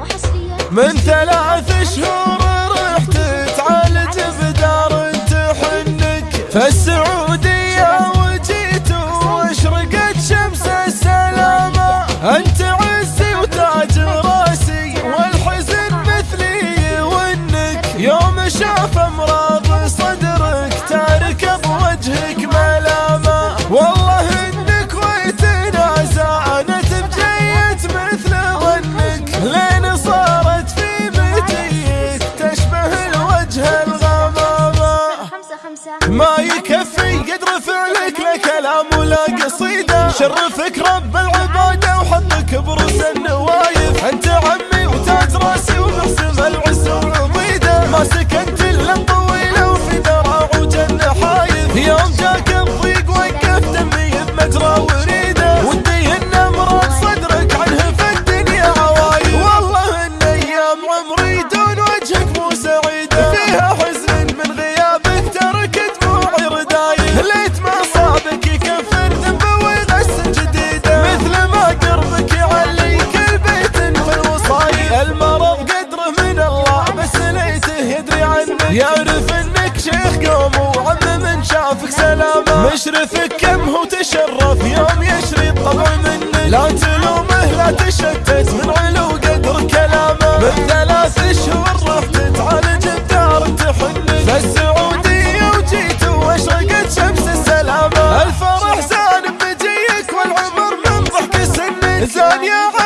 وحصريا. من ثلاث شهور ما يكفي قد رفع لك لا كلام ولا قصيدة. شرفك رب العبادة وحطك بروس النوايف أنت عمي يعرف إنك شيخ قوم وعم من شافك سلامة مشرفك كم هو تشرف يوم يشري الطبع منك. لا تلومه لا تشتت من علو قدر كلامه. من ثلاث شهور رحت تعالج بدار تحنك. فالسعودية وجيت وأشرقت شمس السلامة. الفرح زان بمجيك والعمر من ضحك سنك. زان يا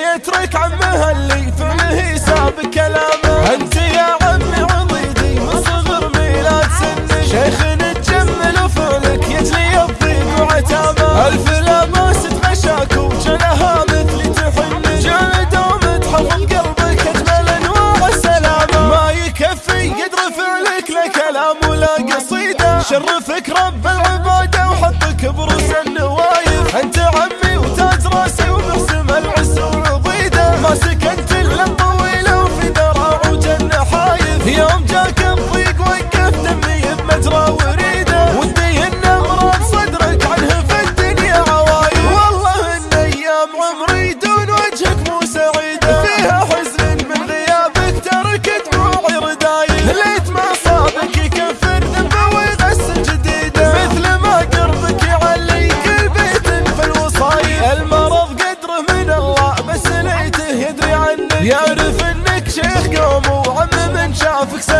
يترك عمه اللي فعله ساب كلامه أنت يا عمي عضيدي من صغر ميلاد سنك شيخ نتجمل وفعلك يجلي الضيق وعتامه ألف لباس تغشاك وجنها مثلي تحنك جلد ومتحفظ قلبك أجمل أنواع السلامة. ما يكفي قد رفع لك لا كلام ولا قصيدة. شرفك رب العبادة وحطك بروس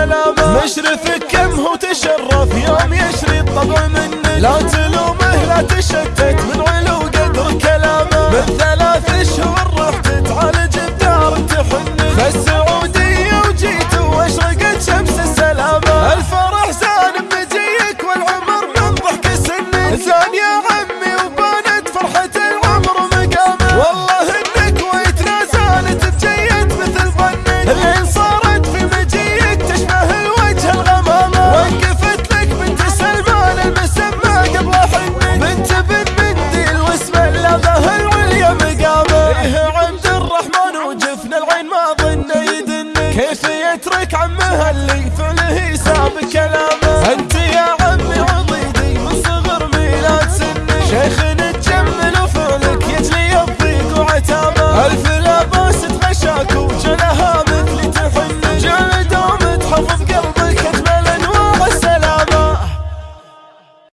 سلامة مشرف كم هو تشرف يوم يشري الطبع منك. لا تلومه لا تشتت من علو قدر كلامه.